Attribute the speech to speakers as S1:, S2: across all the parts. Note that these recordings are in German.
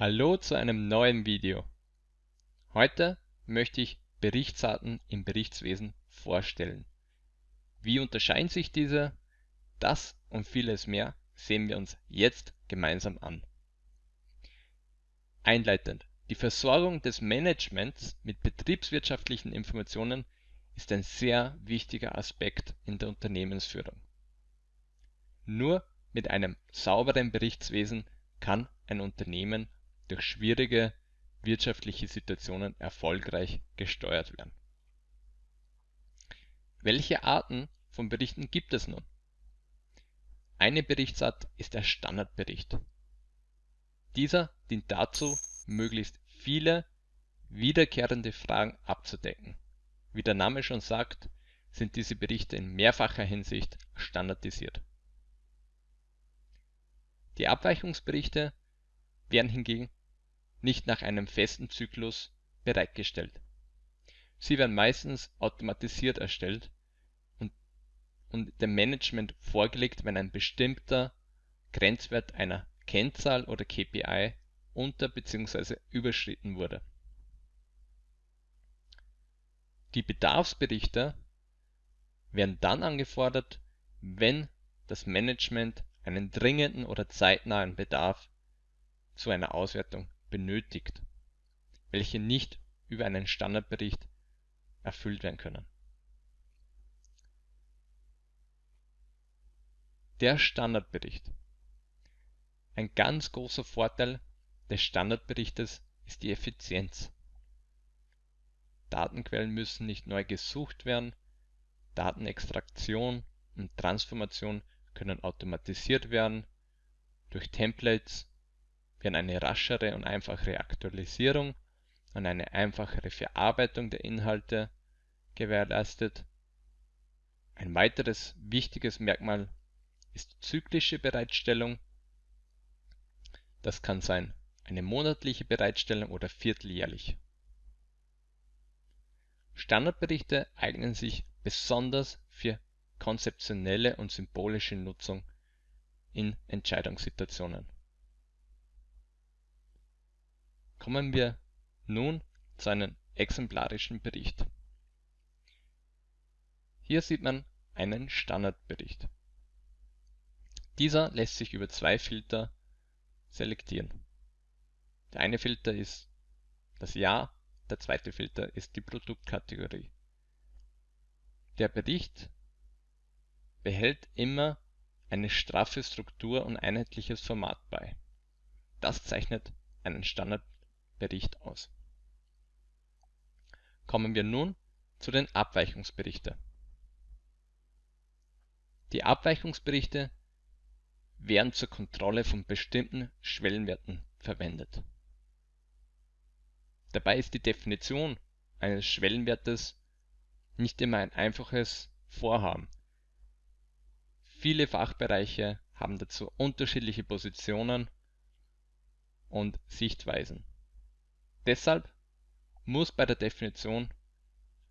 S1: Hallo zu einem neuen Video. Heute möchte ich Berichtsarten im Berichtswesen vorstellen. Wie unterscheiden sich diese? Das und vieles mehr sehen wir uns jetzt gemeinsam an. Einleitend. Die Versorgung des Managements mit betriebswirtschaftlichen Informationen ist ein sehr wichtiger Aspekt in der Unternehmensführung. Nur mit einem sauberen Berichtswesen kann ein Unternehmen durch schwierige wirtschaftliche Situationen erfolgreich gesteuert werden. Welche Arten von Berichten gibt es nun? Eine Berichtsart ist der Standardbericht. Dieser dient dazu, möglichst viele wiederkehrende Fragen abzudecken. Wie der Name schon sagt, sind diese Berichte in mehrfacher Hinsicht standardisiert. Die Abweichungsberichte werden hingegen nicht nach einem festen Zyklus bereitgestellt. Sie werden meistens automatisiert erstellt und, und dem Management vorgelegt, wenn ein bestimmter Grenzwert einer Kennzahl oder KPI unter bzw. überschritten wurde. Die Bedarfsberichte werden dann angefordert, wenn das Management einen dringenden oder zeitnahen Bedarf zu einer Auswertung benötigt, welche nicht über einen Standardbericht erfüllt werden können. Der Standardbericht. Ein ganz großer Vorteil des Standardberichtes ist die Effizienz. Datenquellen müssen nicht neu gesucht werden, Datenextraktion und Transformation können automatisiert werden, durch Templates werden eine raschere und einfachere Aktualisierung und eine einfachere Verarbeitung der Inhalte gewährleistet. Ein weiteres wichtiges Merkmal ist die zyklische Bereitstellung. Das kann sein eine monatliche Bereitstellung oder vierteljährlich. Standardberichte eignen sich besonders für konzeptionelle und symbolische Nutzung in Entscheidungssituationen Kommen wir nun zu einem exemplarischen Bericht. Hier sieht man einen Standardbericht. Dieser lässt sich über zwei Filter selektieren. Der eine Filter ist das Jahr, der zweite Filter ist die Produktkategorie. Der Bericht behält immer eine straffe Struktur und einheitliches Format bei. Das zeichnet einen Standardbericht Bericht aus. Kommen wir nun zu den Abweichungsberichten. Die Abweichungsberichte werden zur Kontrolle von bestimmten Schwellenwerten verwendet. Dabei ist die Definition eines Schwellenwertes nicht immer ein einfaches Vorhaben. Viele Fachbereiche haben dazu unterschiedliche Positionen und Sichtweisen Deshalb muss bei der Definition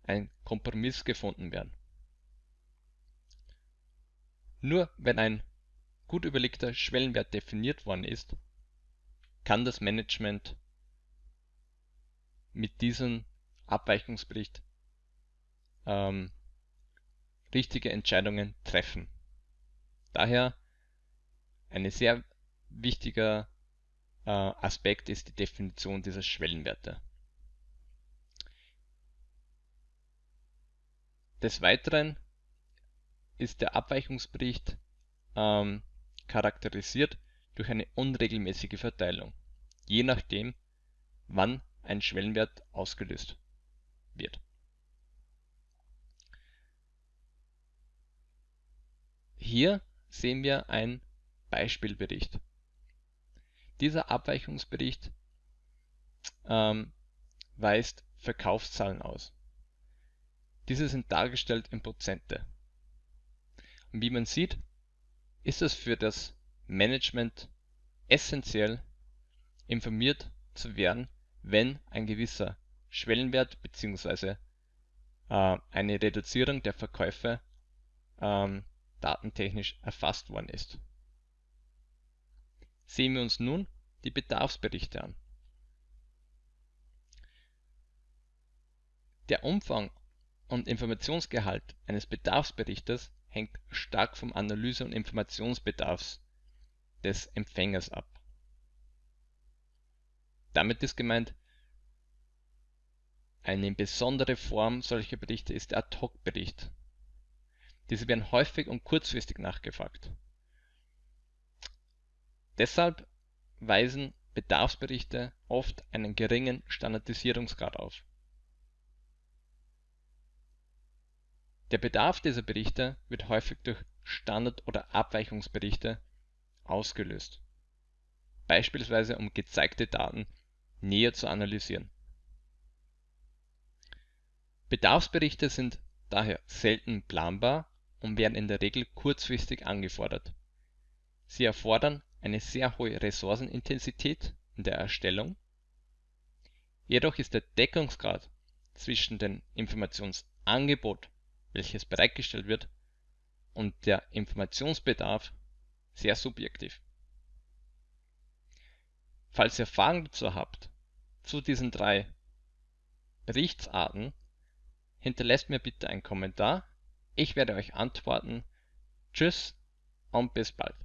S1: ein Kompromiss gefunden werden. Nur wenn ein gut überlegter Schwellenwert definiert worden ist, kann das Management mit diesem Abweichungsbericht ähm, richtige Entscheidungen treffen. Daher ein sehr wichtiger Aspekt ist die Definition dieser Schwellenwerte. Des Weiteren ist der Abweichungsbericht ähm, charakterisiert durch eine unregelmäßige Verteilung, je nachdem, wann ein Schwellenwert ausgelöst wird. Hier sehen wir einen Beispielbericht. Dieser Abweichungsbericht ähm, weist Verkaufszahlen aus. Diese sind dargestellt in Prozente. Und wie man sieht, ist es für das Management essentiell, informiert zu werden, wenn ein gewisser Schwellenwert bzw. Äh, eine Reduzierung der Verkäufe ähm, datentechnisch erfasst worden ist. Sehen wir uns nun die Bedarfsberichte an. Der Umfang und Informationsgehalt eines Bedarfsberichtes hängt stark vom Analyse und Informationsbedarfs des Empfängers ab. Damit ist gemeint, eine besondere Form solcher Berichte ist der Ad-Hoc-Bericht. Diese werden häufig und kurzfristig nachgefragt. Deshalb weisen Bedarfsberichte oft einen geringen Standardisierungsgrad auf. Der Bedarf dieser Berichte wird häufig durch Standard oder Abweichungsberichte ausgelöst, beispielsweise um gezeigte Daten näher zu analysieren. Bedarfsberichte sind daher selten planbar und werden in der Regel kurzfristig angefordert. Sie erfordern eine sehr hohe Ressourcenintensität in der Erstellung, jedoch ist der Deckungsgrad zwischen dem Informationsangebot welches bereitgestellt wird, und der Informationsbedarf sehr subjektiv. Falls ihr Fragen dazu habt, zu diesen drei Berichtsarten, hinterlasst mir bitte einen Kommentar. Ich werde euch antworten. Tschüss und bis bald.